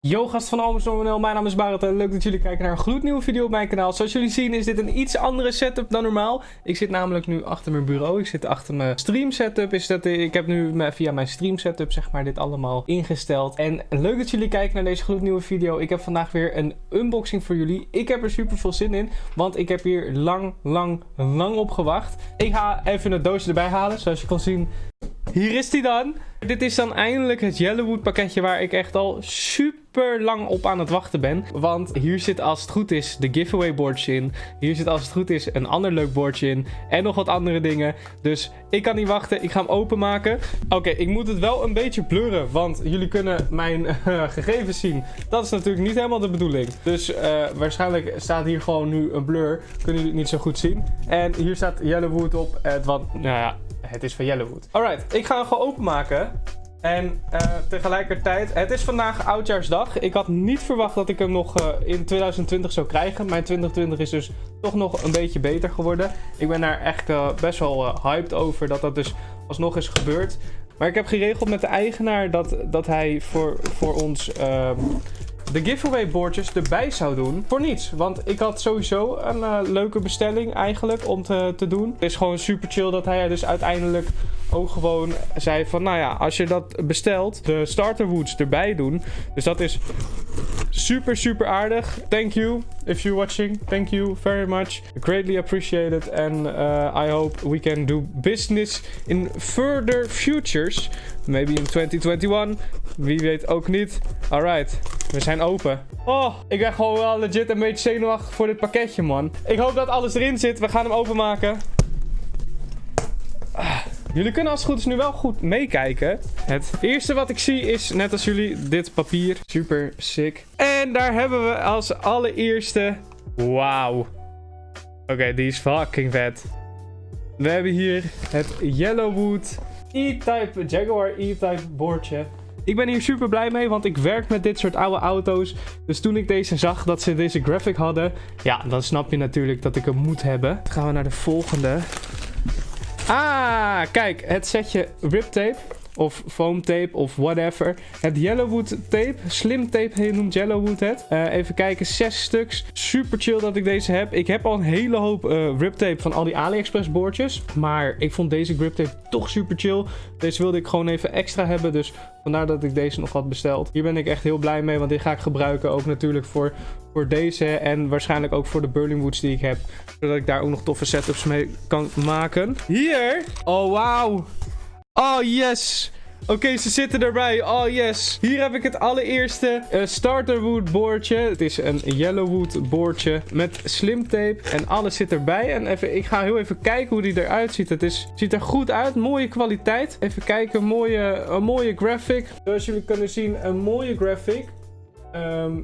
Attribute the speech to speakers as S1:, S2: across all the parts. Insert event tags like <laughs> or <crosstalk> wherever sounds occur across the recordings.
S1: Yo gast van Almers.nl, mijn naam is Barret en leuk dat jullie kijken naar een gloednieuwe video op mijn kanaal. Zoals jullie zien is dit een iets andere setup dan normaal. Ik zit namelijk nu achter mijn bureau, ik zit achter mijn stream setup. Is dat, ik heb nu via mijn stream setup zeg maar dit allemaal ingesteld. En leuk dat jullie kijken naar deze gloednieuwe video. Ik heb vandaag weer een unboxing voor jullie. Ik heb er super veel zin in, want ik heb hier lang, lang, lang op gewacht. Ik ga even het doosje erbij halen, zoals je kan zien hier is hij dan. Dit is dan eindelijk het Yellowwood pakketje waar ik echt al super lang op aan het wachten ben. Want hier zit als het goed is de giveaway boardje in. Hier zit als het goed is een ander leuk boardje in. En nog wat andere dingen. Dus ik kan niet wachten. Ik ga hem openmaken. Oké, ik moet het wel een beetje blurren. Want jullie kunnen mijn uh, <laughs> gegevens zien. Dat is natuurlijk niet helemaal de bedoeling. Dus uh, waarschijnlijk staat hier gewoon nu een blur. Kunnen jullie het niet zo goed zien. En hier staat Yellowwood op. Het wat, nou ja, het is van Yellowwood. Alright, ik ga hem gewoon openmaken. En uh, tegelijkertijd, het is vandaag oudjaarsdag. Ik had niet verwacht dat ik hem nog uh, in 2020 zou krijgen. Mijn 2020 is dus toch nog een beetje beter geworden. Ik ben daar echt uh, best wel hyped over dat dat dus alsnog is gebeurd. Maar ik heb geregeld met de eigenaar dat, dat hij voor, voor ons ehm, de giveaway boordjes erbij zou doen. Voor niets. Want ik had sowieso een leuke bestelling eigenlijk om te, te doen. Het is gewoon super chill dat hij dus uiteindelijk ook gewoon zei van... Nou ja, als je dat bestelt, de starter woods erbij doen. Dus dat is super, super aardig. Thank you if you're watching. Thank you very much. Greatly appreciated. And uh, I hope we can do business in further futures. Maybe in 2021. Wie weet ook niet. Alright, we zijn open. Oh, ik ben gewoon wel legit een beetje zenuwachtig voor dit pakketje, man. Ik hoop dat alles erin zit. We gaan hem openmaken. Jullie kunnen als het goed is nu wel goed meekijken. Het eerste wat ik zie is, net als jullie, dit papier. Super sick. En daar hebben we als allereerste... Wauw. Oké, die is fucking vet. We hebben hier het Yellowwood E-Type Jaguar E-Type boordje. Ik ben hier super blij mee, want ik werk met dit soort oude auto's. Dus toen ik deze zag, dat ze deze graphic hadden... Ja, dan snap je natuurlijk dat ik hem moet hebben. Gaan we naar de volgende. Ah, kijk, het setje rip tape of foam tape of whatever. Het Yellowwood tape, slim tape noemt Yellowwood het. Uh, even kijken, zes stuks. Super chill dat ik deze heb. Ik heb al een hele hoop uh, rip tape van al die AliExpress boordjes. Maar ik vond deze grip tape toch super chill. Deze wilde ik gewoon even extra hebben, dus vandaar dat ik deze nog had besteld. Hier ben ik echt heel blij mee, want dit ga ik gebruiken ook natuurlijk voor, voor deze en waarschijnlijk ook voor de Burning Woods die ik heb. Zodat ik daar ook nog toffe setups mee kan maken. Hier! Oh, wauw! Oh, yes. Oké, ze zitten erbij. Oh, yes. Hier heb ik het allereerste uh, starterwood boordje. Het is een yellowwood boordje met slim tape. En alles zit erbij. En even, ik ga heel even kijken hoe die eruit ziet. Het is, ziet er goed uit. Mooie kwaliteit. Even kijken. Mooie, een mooie graphic. Zoals jullie kunnen zien, een mooie graphic. Um,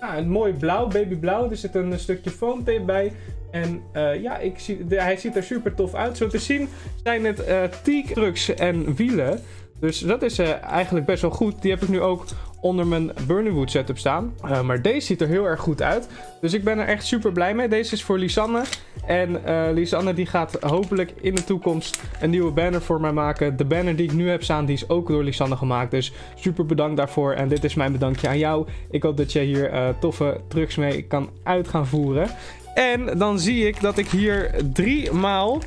S1: ja, een mooi blauw, babyblauw. Er zit een stukje foam tape bij. En uh, ja, ik zie, hij ziet er super tof uit. Zo te zien zijn het uh, teak trucks en wielen. Dus dat is uh, eigenlijk best wel goed. Die heb ik nu ook onder mijn Burning setup staan. Maar deze ziet er heel erg goed uit. Dus ik ben er echt super blij mee. Deze is voor Lisanne. En uh, Lisanne die gaat hopelijk in de toekomst een nieuwe banner voor mij maken. De banner die ik nu heb staan, die is ook door Lisanne gemaakt. Dus super bedankt daarvoor. En dit is mijn bedankje aan jou. Ik hoop dat je hier toffe trucs mee kan uit gaan voeren. En dan zie ik dat ik hier drie maal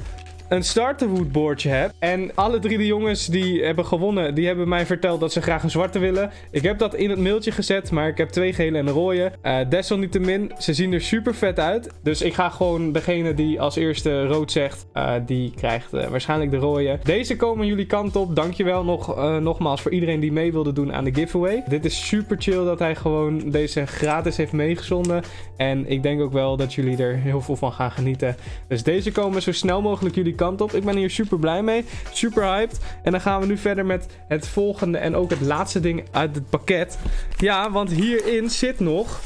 S1: een starterwood boordje heb. En alle drie de jongens die hebben gewonnen, die hebben mij verteld dat ze graag een zwarte willen. Ik heb dat in het mailtje gezet, maar ik heb twee gele en een rode. Uh, desalniettemin, ze zien er super vet uit. Dus ik ga gewoon degene die als eerste rood zegt, uh, die krijgt uh, waarschijnlijk de rode. Deze komen jullie kant op. Dankjewel nog, nogmaals voor iedereen die mee wilde doen aan de giveaway. Dit is super chill dat hij gewoon deze gratis heeft meegezonden. En ik denk ook wel dat jullie er heel veel van gaan genieten. Dus deze komen zo snel mogelijk jullie kant op. Ik ben hier super blij mee. Super hyped. En dan gaan we nu verder met het volgende en ook het laatste ding uit het pakket. Ja, want hierin zit nog...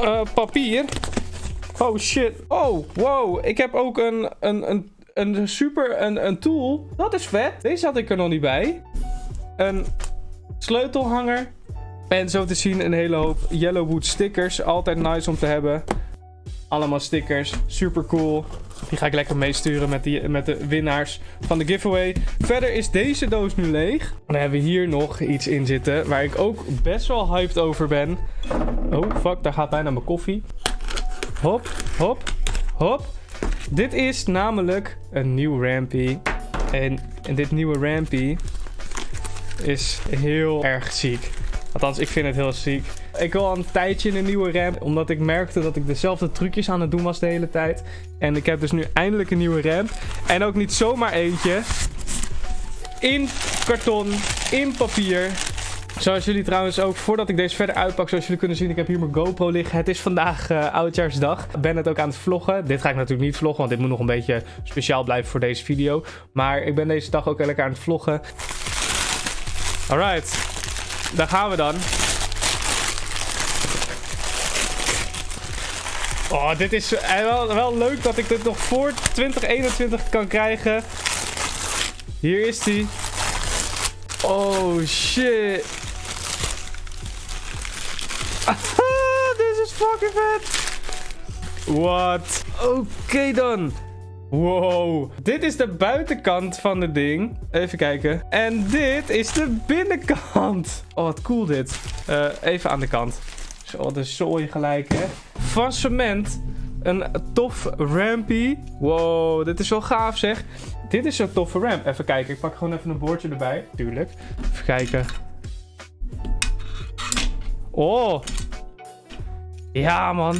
S1: Uh, papier. Oh shit. Oh, wow. Ik heb ook een, een, een, een super een, een tool. Dat is vet. Deze had ik er nog niet bij. Een sleutelhanger. En zo te zien een hele hoop Yellowwood stickers. Altijd nice om te hebben. Allemaal stickers. Super cool. Die ga ik lekker meesturen met, met de winnaars van de giveaway. Verder is deze doos nu leeg. Dan hebben we hier nog iets in zitten waar ik ook best wel hyped over ben. Oh, fuck. Daar gaat bijna mijn koffie. Hop, hop, hop. Dit is namelijk een nieuw Rampy. En, en dit nieuwe Rampy is heel erg ziek. Althans, ik vind het heel ziek. Ik wil al een tijdje een nieuwe ramp, omdat ik merkte dat ik dezelfde trucjes aan het doen was de hele tijd. En ik heb dus nu eindelijk een nieuwe ramp. En ook niet zomaar eentje. In karton, in papier. Zoals jullie trouwens ook, voordat ik deze verder uitpak, zoals jullie kunnen zien, ik heb hier mijn GoPro liggen. Het is vandaag uh, oudjaarsdag. Ik ben het ook aan het vloggen. Dit ga ik natuurlijk niet vloggen, want dit moet nog een beetje speciaal blijven voor deze video. Maar ik ben deze dag ook lekker aan het vloggen. Alright, daar gaan we dan. Oh, dit is eh, wel, wel leuk dat ik dit nog voor 2021 kan krijgen. Hier is die. Oh, shit. <laughs> Dit is fucking vet. Wat? Oké dan. Wow. Dit is de buitenkant van het ding. Even kijken. En dit is de binnenkant. Oh, wat cool dit. Uh, even aan de kant. Zo, de zooi gelijk, hè. Van cement. Een tof rampy. Wow, dit is wel gaaf, zeg. Dit is een toffe ramp. Even kijken. Ik pak gewoon even een boordje erbij. Tuurlijk. Even kijken. Oh. Ja, man.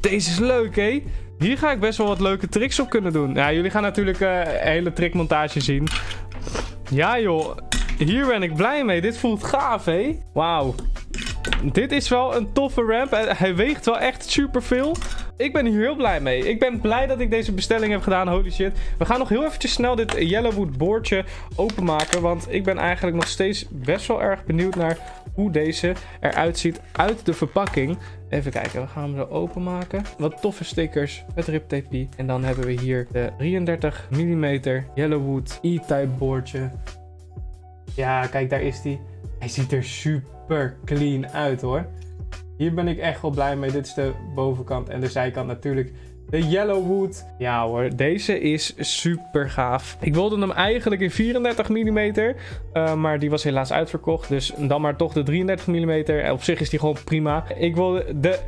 S1: Deze is leuk, hé. Hier ga ik best wel wat leuke tricks op kunnen doen. Ja, jullie gaan natuurlijk uh, een hele trickmontage zien. Ja, joh. Hier ben ik blij mee. Dit voelt gaaf, hé. Wauw. Dit is wel een toffe ramp. Hij weegt wel echt superveel. Ik ben hier heel blij mee. Ik ben blij dat ik deze bestelling heb gedaan. Holy shit. We gaan nog heel eventjes snel dit Yellowwood boordje openmaken. Want ik ben eigenlijk nog steeds best wel erg benieuwd naar hoe deze eruit ziet uit de verpakking. Even kijken, we gaan hem zo openmaken. Wat toffe stickers met riptape. En dan hebben we hier de 33 mm Yellowwood E-type boordje. Ja, kijk, daar is die. Hij ziet er super clean uit hoor. Hier ben ik echt wel blij mee. Dit is de bovenkant en de zijkant natuurlijk de Yellowwood. Ja hoor, deze is super gaaf. Ik wilde hem eigenlijk in 34 mm, uh, maar die was helaas uitverkocht. Dus dan maar toch de 33 mm. Op zich is die gewoon prima. Ik wil de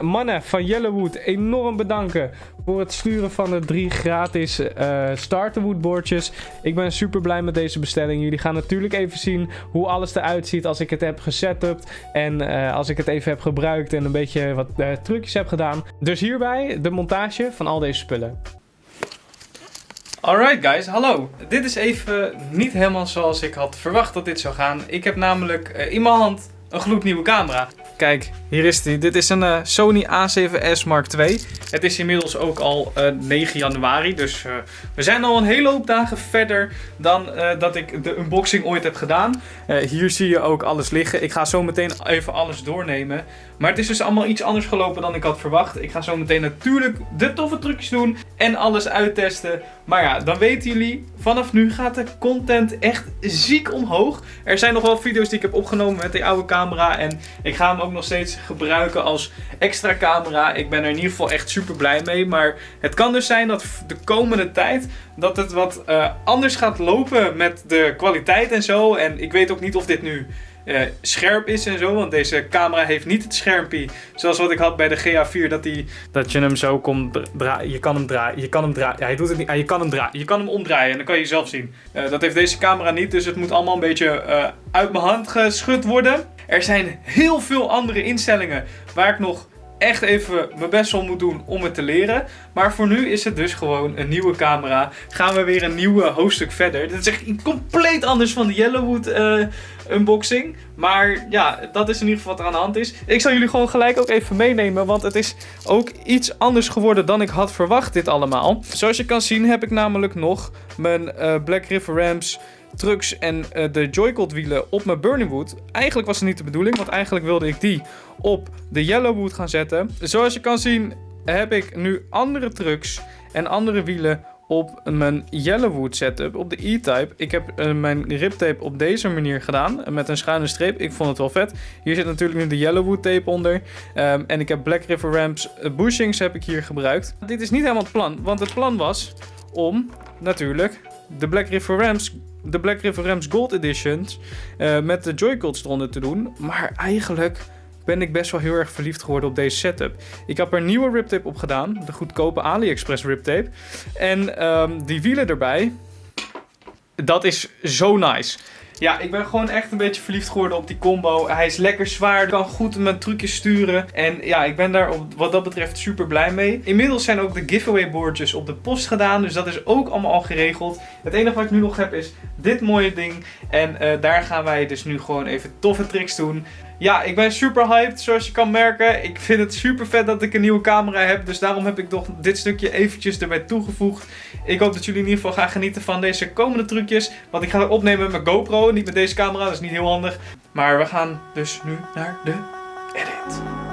S1: mannen, van Yellowwood enorm bedanken voor het sturen van de drie gratis uh, starterwood boordjes. Ik ben super blij met deze bestelling. Jullie gaan natuurlijk even zien hoe alles eruit ziet als ik het heb gesetupt. En als ik het even heb gebruikt en een beetje wat trucjes heb gedaan. Dus hierbij de montage van al deze spullen. Alright guys, hallo. Dit is even niet helemaal zoals ik had verwacht dat dit zou gaan. Ik heb namelijk uh, in mijn hand een gloednieuwe camera. Kijk, hier is die. Dit is een uh, Sony A7S Mark II. Het is inmiddels ook al uh, eh, 9 januari. Dus uh, we zijn al een hele hoop dagen verder dan dat ik de unboxing ooit heb gedaan. hier zie je ook alles liggen. Ik ga zo meteen even alles doornemen. Maar het is dus allemaal iets anders gelopen dan ik had verwacht. Ik ga zo meteen natuurlijk de toffe trucjes doen en alles uittesten. Maar ja, dan weten jullie, vanaf nu gaat de content echt ziek omhoog. Er zijn nog wel video's die ik heb opgenomen met die oude camera. En ik ga hem ook nog steeds gebruiken als extra camera. Ik ben er in ieder geval echt super blij mee. Maar het kan dus zijn dat de komende tijd dat het wat uh, anders gaat lopen met de kwaliteit en zo. En ik weet ook niet of dit nu uh, scherp is en zo. Want deze camera heeft niet het schermpje zoals wat ik had bij de GA4. Dat, die, dat je hem zo kon draaien. Je kan hem draaien. Je kan hem draaien. Ja, hij doet het niet. Je kan hem draaien. Je kan hem omdraaien en dan kan je zelf zien. Uh, dat heeft deze camera niet. Dus het moet allemaal een beetje uh, uit mijn hand geschud worden. Er zijn heel veel andere instellingen waar ik nog echt even mijn best wel moet doen om het te leren. Maar voor nu is het dus gewoon een nieuwe camera. Gaan we weer een nieuwe hoofdstuk verder. Dit is echt compleet anders van de Yellowwood uh, unboxing. Maar ja, dat is in ieder geval wat er aan de hand is. Ik zal jullie gewoon gelijk ook even meenemen. Want het is ook iets anders geworden dan ik had verwacht dit allemaal. Zoals je kan zien heb ik namelijk nog mijn uh, Black River Rams trucks en uh, de Joycod wielen op mijn Burning Wood. Eigenlijk was het niet de bedoeling, want eigenlijk wilde ik die op de Yellowwood gaan zetten. Zoals je kan zien heb ik nu andere trucks en andere wielen op mijn Yellowwood setup, op de E-Type. Ik heb uh, mijn riptape op deze manier gedaan, met een schuine streep. Ik vond het wel vet. Hier zit natuurlijk nu de Yellowwood tape onder. Um, en ik heb Black River Ramps bushings heb ik hier gebruikt. Dit is niet helemaal het plan, want het plan was om natuurlijk de Black River Rams, de Black River Rams Gold Editions uh, met de Joy-Cols eronder te doen. Maar eigenlijk ben ik best wel heel erg verliefd geworden op deze setup. Ik heb er nieuwe riptape op gedaan, de goedkope AliExpress riptape. En um, die wielen erbij, dat is zo nice. Ja, ik ben gewoon echt een beetje verliefd geworden op die combo. Hij is lekker zwaar, kan goed mijn trucjes sturen. En ja, ik ben daar op, wat dat betreft super blij mee. Inmiddels zijn ook de giveaway boardjes op de post gedaan. Dus dat is ook allemaal al geregeld. Het enige wat ik nu nog heb is dit mooie ding. En uh, daar gaan wij dus nu gewoon even toffe tricks doen. Ja, ik ben super hyped, zoals je kan merken. Ik vind het super vet dat ik een nieuwe camera heb. Dus daarom heb ik toch dit stukje eventjes erbij toegevoegd. Ik hoop dat jullie in ieder geval gaan genieten van deze komende trucjes. Want ik ga het opnemen met mijn GoPro, niet met deze camera. Dat is niet heel handig. Maar we gaan dus nu naar de edit.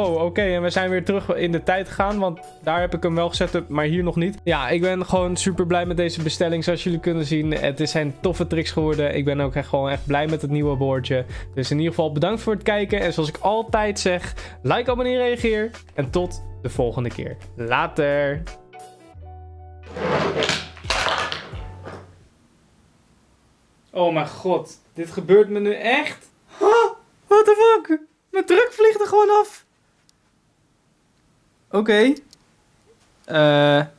S1: Wow, oké. En we zijn weer terug in de tijd gegaan. Want daar heb ik hem wel gezet, maar hier nog niet. Ja, ik ben gewoon super blij met deze bestelling. Zoals jullie kunnen zien, het zijn toffe tricks geworden. Ik ben ook echt gewoon echt blij met het nieuwe boordje. Dus in ieder geval bedankt voor het kijken. En zoals ik altijd zeg, like, abonneer, reageer. En tot de volgende keer. Later. Oh mijn god, dit gebeurt me nu echt? Huh? What the fuck? Mijn druk vliegt er gewoon af. Oké. Okay. Uh,